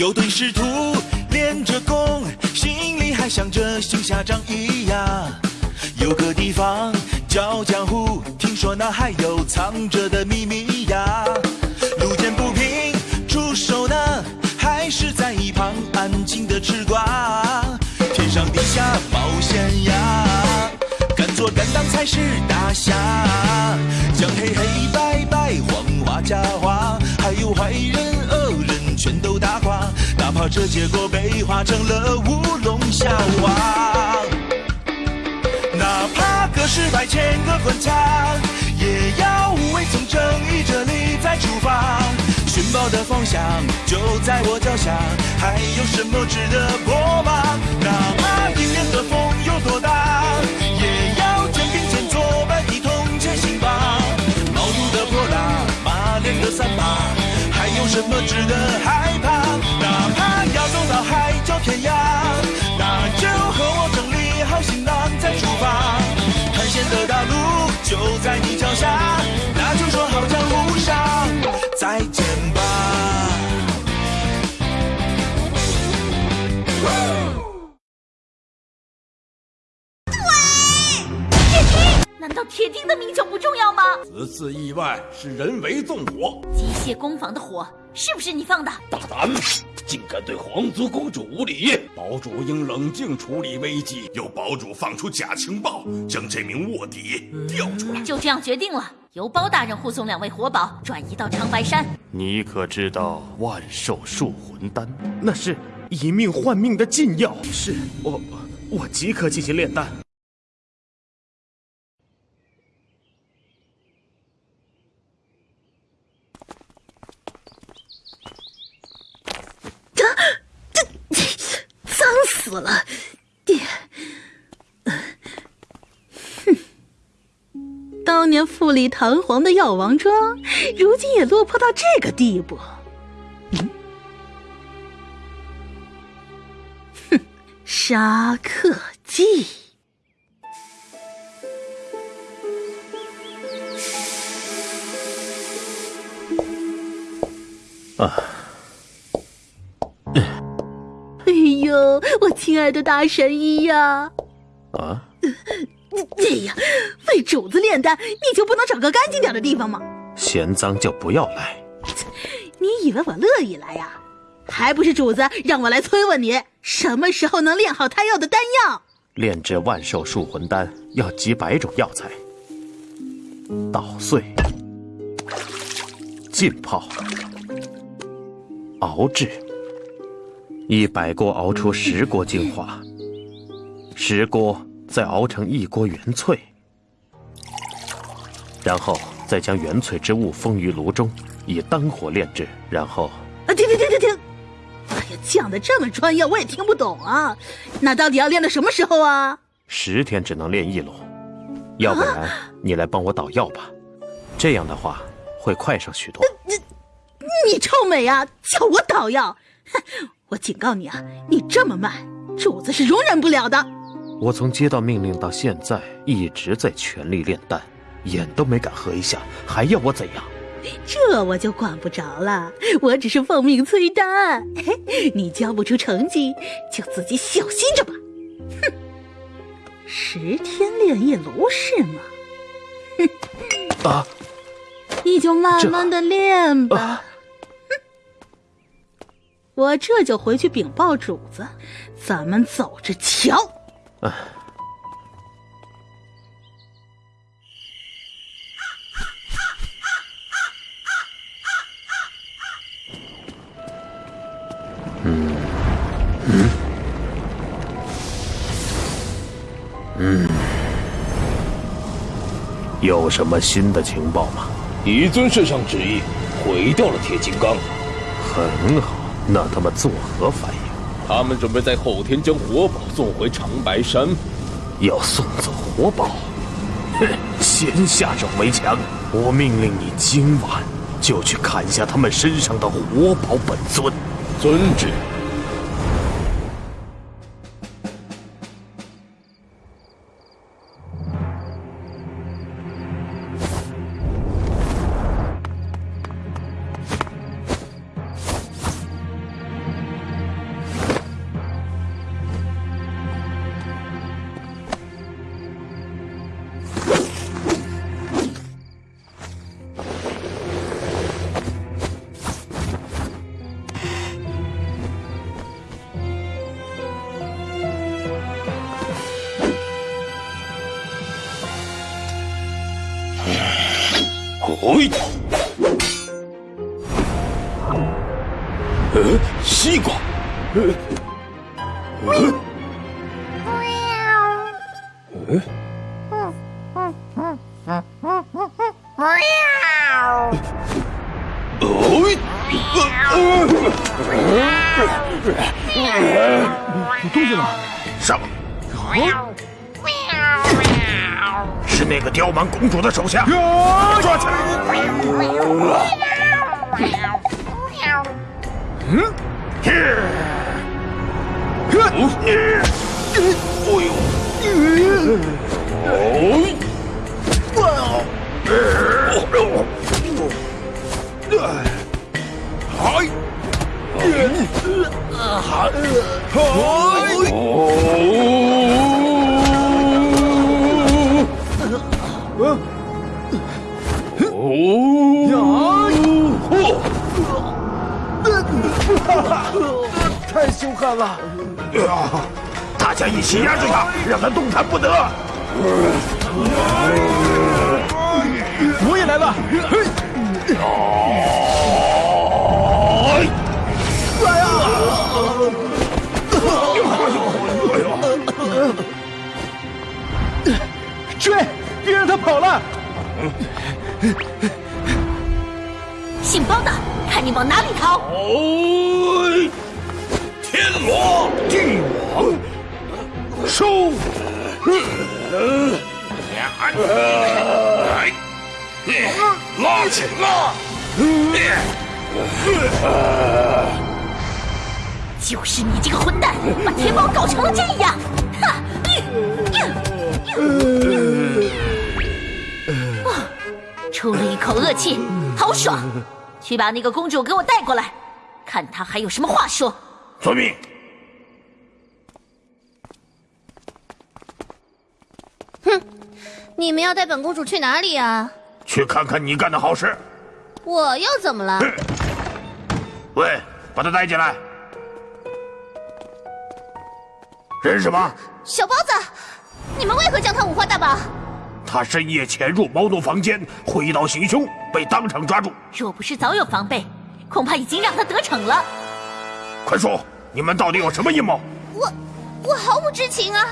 有对师徒练着功，心里还想着行侠仗义呀。有个地方叫江湖，听说那还有藏着的秘密呀。路见不平出手呢，还是在一旁安静的吃瓜。天上地下冒险呀，敢做敢当才是大侠。将黑黑白白黄花假花，还有坏人，这结果被化成了乌龙笑话。哪怕隔世百千个关卡，也要无畏从正义这里再出发。寻宝的方向就在我脚下，还有什么值得破吗？哪怕迎面的风有多大，也要肩并肩作伴，一同前行吧。毛肚的泼辣，马脸的三八，有什么值得害怕？哪怕要走到海角天涯，那就和我整理好行囊再出发。探险的大路就在你脚下，那就说好江湖上再见吧。铁钉的命就不重要吗？此次意外是人为纵火，机械工坊的火是不是你放的？大胆，竟敢对皇族公主无礼！堡主应冷静处理危机。由堡主放出假情报，将这名卧底调出来。就这样决定了，由包大人护送两位活宝转移到长白山。你可知道万寿树魂丹？那是以命换命的禁药。是我，我即刻进行炼丹。脏死了！爹，哼，富丽堂皇的药王庄，如今也落魄到这个地步。嗯，哼，杀客记。啊。哎呦，我亲爱的大神医呀！啊！哎呀，为主子炼丹，你就不能找个干净点的地方吗？嫌脏就不要来。你以为我乐意来呀？还不是主子让我来催问你，什么时候能炼好他要的丹药？炼制万寿树魂丹要几百种药材：捣碎、浸泡、熬制。一百锅熬出十锅精华，十锅再熬成一锅原萃，然后再将原萃之物封于炉中，以丹火炼制，然后……啊，停停停停停！哎呀，讲的这么专业，我也听不懂啊。那到底要练到什么时候啊？十天只能炼一炉，要不然你来帮我捣药吧，这样的话会快上许多。你你臭美啊！叫我捣药？哼！我警告你啊，你这么慢，主子是容忍不了的。我从接到命令到现在，一直在全力炼丹，眼都没敢合一下，还要我怎样？这我就管不着了，我只是奉命催丹。你交不出成绩，就自己小心着吧。哼，十天炼一炉是吗？哼，啊，你就慢慢的练吧。我这就回去禀报主子，咱们走着瞧。啊！嗯嗯嗯，有什么新的情报吗？以尊圣上旨意，毁掉了铁金刚。很好。那他们作何反应？他们准备在后天将活宝送回长白山。要送走活宝？哼！先下手为强。我命令你今晚就去砍下他们身上的活宝本尊。遵旨。嘿，呃，西瓜，呃，呃，有动静了，上，是那个刁蛮公主的手下，抓太凶悍了！大家一起压住他，让他动弹不得。我也来了！追！别让他跑了！姓包的，看你往哪里逃！哦，天罗地网，收！拉起拉！就是你这个混蛋，把天宝搞成了这样！恶气，好爽！去把那个公主给我带过来，看她还有什么话说。遵命。哼你们要带本公主去哪里啊？去看看你干的好事。我又怎么了？喂，把她带进来。这是什么？小包子，你们为何将他五花大绑？他深夜潜入猫奴房间，挥刀行凶，被当场抓住。若不是早有防备，恐怕已经让他得逞了。快说，你们到底有什么阴谋？我，我毫无知情啊！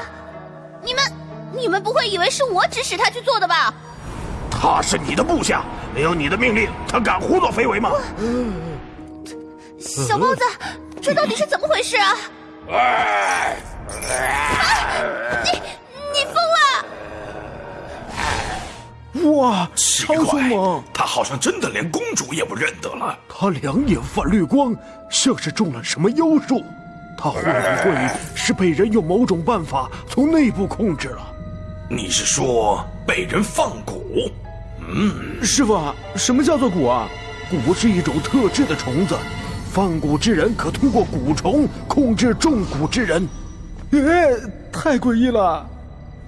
你们，你们不会以为是我指使他去做的吧？他是你的部下，没有你的命令，他敢胡作非为吗？小包子，这到底是怎么回事啊？啊！你你疯了！哇，奇超凶怪猛！，他好像真的连公主也不认得了。他两眼泛绿光，像是中了什么妖术。他会不会是被人用某种办法从内部控制了？你是说被人放蛊？嗯师傅，什么叫做蛊啊？蛊是一种特制的虫子，放蛊之人可通过蛊虫控制中蛊之人。哎，太诡异了！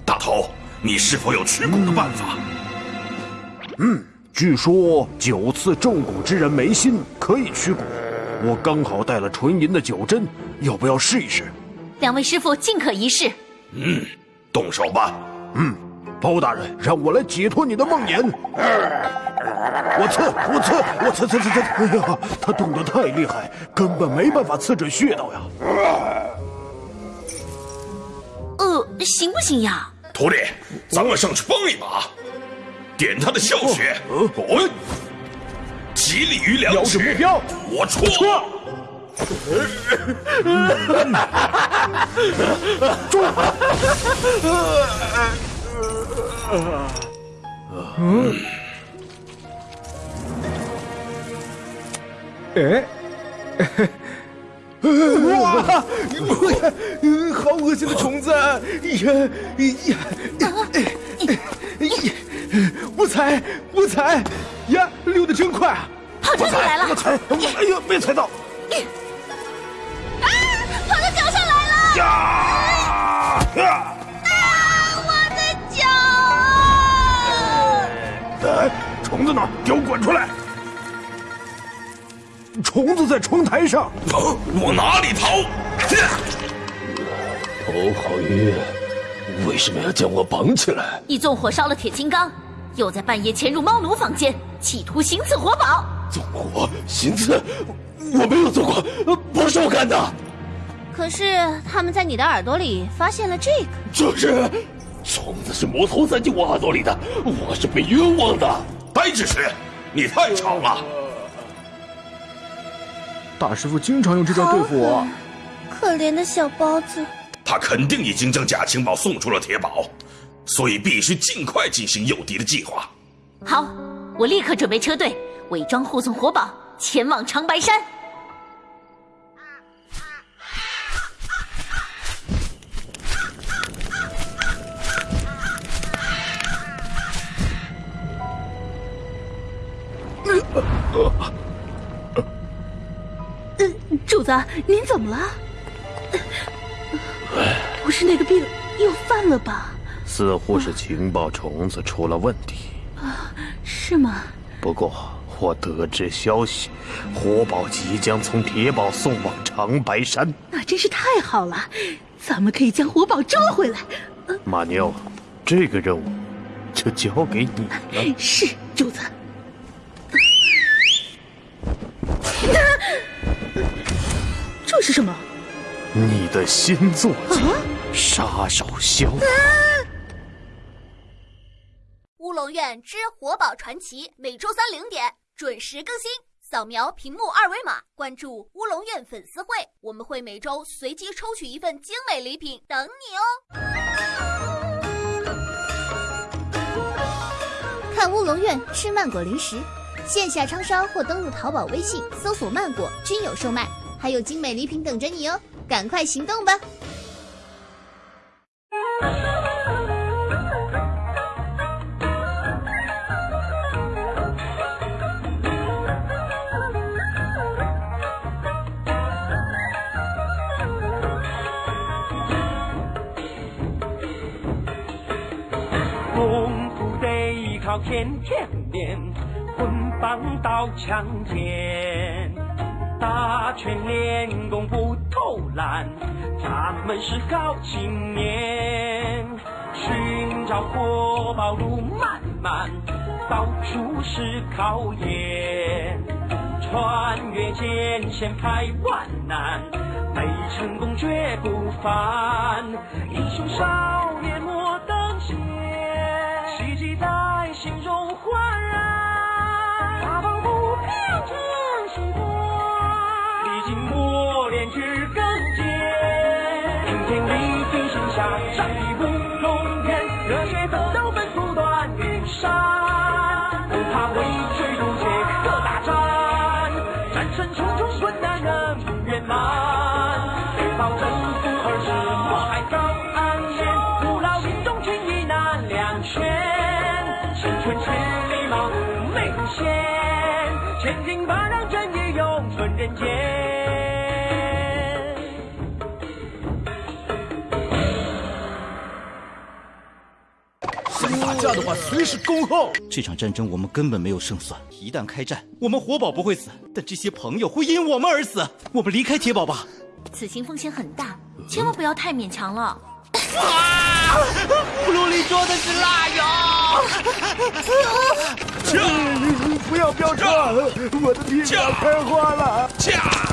大头，你是否有驱蛊的办法？据说九次中蛊之人眉心，可以驱蛊。我刚好带了纯银的九针，要不要试一试？两位师傅尽可一试。嗯动手吧！嗯包大人，让我来解脱你的梦魇。我刺，我刺，我刺刺刺刺！哎呀，他动得太厉害，根本没办法刺准穴道呀。呃，行不行呀？徒弟，咱们上去帮一把，点他的笑穴。滚，极力于两瞄准目标，我戳。哎，哇，好恶心的虫子！呀呀呀！我踩，我踩，呀，溜得真快啊！胖真你来了！踩，哎呦，没踩到！啊，跑到脚上来了！呀！啊，我的脚！哎，虫子呢？给我滚出来！虫子在窗台上。哦，往哪里逃？欧浩宇，为什么要将我绑起来？你纵火烧了铁金刚，又在半夜潜入猫奴房间，企图行刺活宝。纵火行刺，我没有做过，不是我干的。可是他们在你的耳朵里发现了这个，这是虫子是魔头钻进我耳朵里的，我是被冤枉的。白执事，你太吵了。大师傅经常用这招对付我。可怜的小包子。他肯定已经将假情报送出了铁堡，所以必须尽快进行诱敌的计划。好，我立刻准备车队，伪装护送火宝前往长白山。主子，您怎么了？不是那个病又犯了吧？似乎是情报虫子出了问题。啊，是吗？不过我得知消息，火宝即将从铁堡送往长白山。那真是太好了，咱们可以将火宝抓回来。马妞，这个任务就交给你了。是，主子。这是什么？你的新作品《杀手枭》。乌院之活宝传奇，每周三零点准时更新。扫描屏幕二维码，关注乌龙院粉丝会，我们会每周随机抽取一份精美礼品等你哦。看乌龙院吃曼果零食，线下超商或登录淘宝、微信搜索“曼果”均有售卖，还有精美礼品等着你哦。赶快行动吧！天天练，棍棒刀枪剑，打拳练功不偷懒，咱们是好青年。寻找活宝路漫漫，到处是考验，穿越艰险排万难，没成功绝不凡。英雄少战乌龙天，热血奋斗奔赴断云山，不怕畏惧不怯可大战，战胜重重困难能圆满。别抱征服而至，我海早安眠，不劳心中群医难两全。青春千里马无眉无限，千金万两正义永存人间。架的话，随时恭候。这场战争我们根本没有胜算，一旦开战，我们活宝不会死，但这些朋友会因我们而死。我们离开铁堡吧。此行风险很大，千万不要太勉强了。啊！葫芦里装的是辣药！不要飙车，我的皮要开花了！驾！